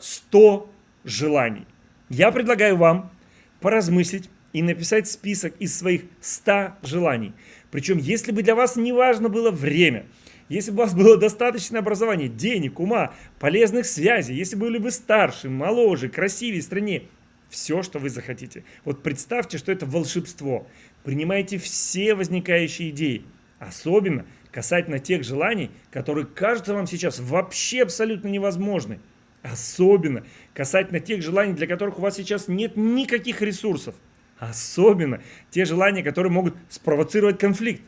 100 желаний. Я предлагаю вам поразмыслить и написать список из своих 100 желаний. Причем, если бы для вас не важно было время, если бы у вас было достаточное образование, денег, ума, полезных связей, если были бы старше, моложе, красивее, стране, все, что вы захотите. Вот представьте, что это волшебство. Принимайте все возникающие идеи. Особенно касательно тех желаний, которые кажутся вам сейчас вообще абсолютно невозможны. Особенно касательно тех желаний, для которых у вас сейчас нет никаких ресурсов. Особенно те желания, которые могут спровоцировать конфликт.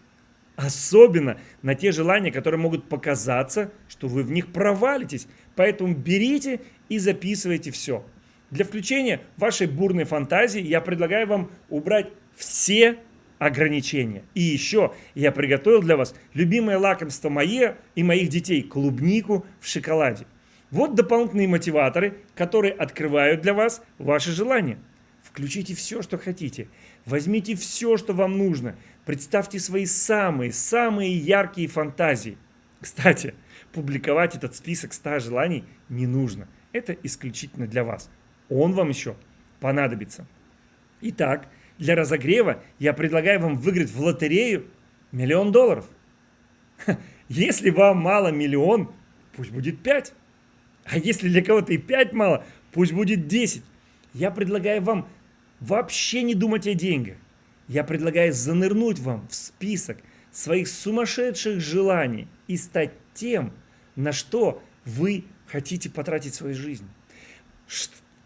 Особенно на те желания, которые могут показаться, что вы в них провалитесь. Поэтому берите и записывайте все. Для включения вашей бурной фантазии я предлагаю вам убрать все ограничения. И еще я приготовил для вас любимое лакомство мое и моих детей – клубнику в шоколаде. Вот дополнительные мотиваторы, которые открывают для вас ваши желания. Включите все, что хотите. Возьмите все, что вам нужно. Представьте свои самые-самые яркие фантазии. Кстати, публиковать этот список 100 желаний не нужно. Это исключительно для вас. Он вам еще понадобится. Итак, для разогрева я предлагаю вам выиграть в лотерею миллион долларов. Если вам мало миллион, пусть будет 5. А если для кого-то и 5 мало, пусть будет 10. Я предлагаю вам вообще не думать о деньгах. Я предлагаю занырнуть вам в список своих сумасшедших желаний и стать тем, на что вы хотите потратить свою жизнь.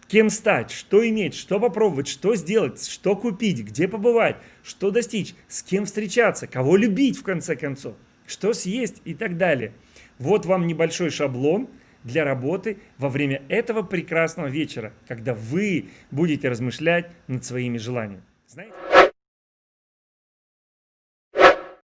Кем стать, что иметь, что попробовать, что сделать, что купить, где побывать, что достичь, с кем встречаться, кого любить в конце концов, что съесть и так далее. Вот вам небольшой шаблон – для работы во время этого прекрасного вечера, когда вы будете размышлять над своими желаниями. Знаете?